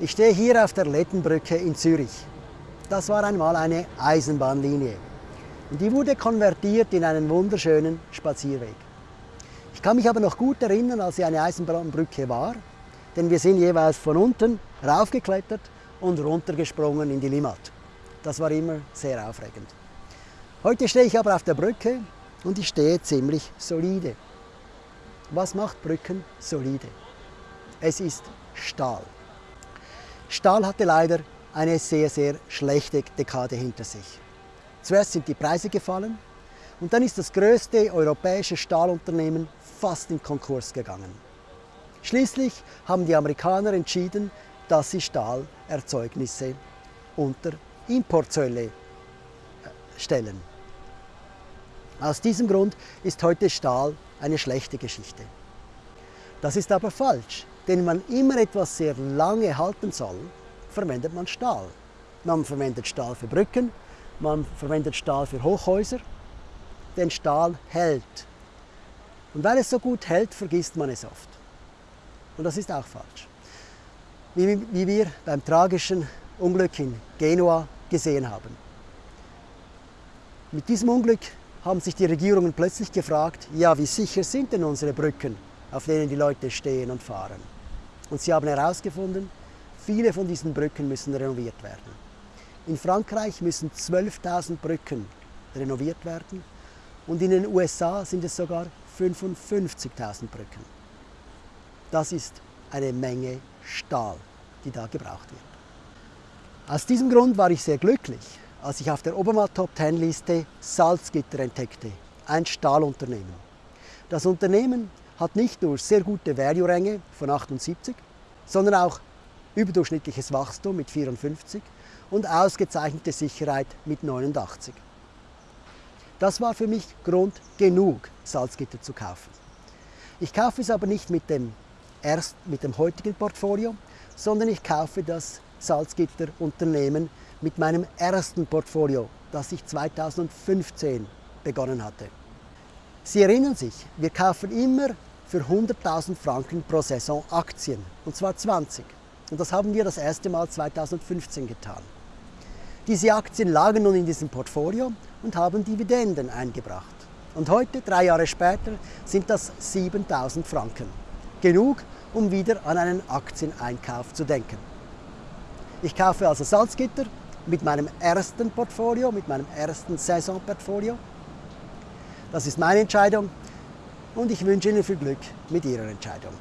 Ich stehe hier auf der Lettenbrücke in Zürich. Das war einmal eine Eisenbahnlinie. Und die wurde konvertiert in einen wunderschönen Spazierweg. Ich kann mich aber noch gut erinnern, als sie eine Eisenbahnbrücke war, denn wir sind jeweils von unten raufgeklettert und runtergesprungen in die Limmat. Das war immer sehr aufregend. Heute stehe ich aber auf der Brücke und ich stehe ziemlich solide. Was macht Brücken solide? Es ist Stahl. Stahl hatte leider eine sehr, sehr schlechte Dekade hinter sich. Zuerst sind die Preise gefallen und dann ist das größte europäische Stahlunternehmen fast in Konkurs gegangen. Schließlich haben die Amerikaner entschieden, dass sie Stahlerzeugnisse unter Importzölle äh, stellen. Aus diesem Grund ist heute Stahl eine schlechte Geschichte. Das ist aber falsch, denn wenn man immer etwas sehr lange halten soll, verwendet man Stahl. Man verwendet Stahl für Brücken, man verwendet Stahl für Hochhäuser, denn Stahl hält. Und weil es so gut hält, vergisst man es oft. Und das ist auch falsch. Wie, wie wir beim tragischen Unglück in Genua gesehen haben. Mit diesem Unglück haben sich die Regierungen plötzlich gefragt, ja, wie sicher sind denn unsere Brücken, auf denen die Leute stehen und fahren? Und sie haben herausgefunden, viele von diesen Brücken müssen renoviert werden. In Frankreich müssen 12.000 Brücken renoviert werden und in den USA sind es sogar 55.000 Brücken. Das ist eine Menge Stahl, die da gebraucht wird. Aus diesem Grund war ich sehr glücklich, als ich auf der Obama Top 10 Liste Salzgitter entdeckte, ein Stahlunternehmen. Das Unternehmen hat nicht nur sehr gute Value-Ränge von 78, sondern auch überdurchschnittliches Wachstum mit 54 und ausgezeichnete Sicherheit mit 89. Das war für mich Grund genug, Salzgitter zu kaufen. Ich kaufe es aber nicht mit dem, erst, mit dem heutigen Portfolio, sondern ich kaufe das Salzgitter-Unternehmen mit meinem ersten Portfolio, das ich 2015 begonnen hatte. Sie erinnern sich, wir kaufen immer für 100.000 Franken pro Saison Aktien, und zwar 20. Und das haben wir das erste Mal 2015 getan. Diese Aktien lagen nun in diesem Portfolio und haben Dividenden eingebracht. Und heute, drei Jahre später, sind das 7000 Franken. Genug, um wieder an einen Aktieneinkauf zu denken. Ich kaufe also Salzgitter mit meinem ersten Portfolio, mit meinem ersten Saisonportfolio. Das ist meine Entscheidung und ich wünsche Ihnen viel Glück mit Ihrer Entscheidung.